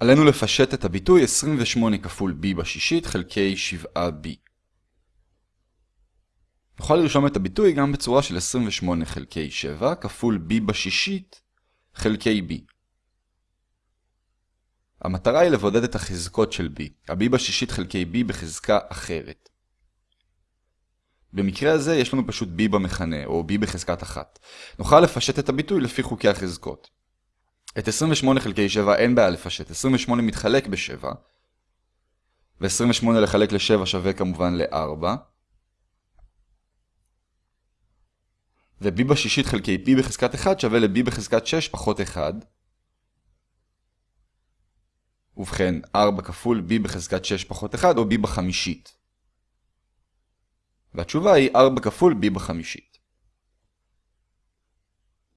עלינו לפשט את הביטוי 28 כפול b בשישית חלקי 7b. נוכל לרשום את הביטוי גם בצורה של 28 חלקי 7 כפול b בשישית חלקי b. המטרה היא לבודד את החזקות של b, ה-b בשישית חלקי b בחזקה אחרת. במקרה הזה יש לנו פשוט b במכנה, או b בחזקת 1. נוכל לפשט את הביטוי לפי חוקי החזקות. את 28 חלקי 7 אין בעיה לפשט, 28 מתחלק ב-7, ו-28 לחלק ל-7 שווה כמובן ל-4, ו-b בשישית חלקי b בחזקת 1 שווה ל-b בחזקת 6 פחות 1. ובכן, 4 כפול b בחזקת 6 פחות 1 או b בחמישית. והתשובה היא 4 כפול b בחמישית.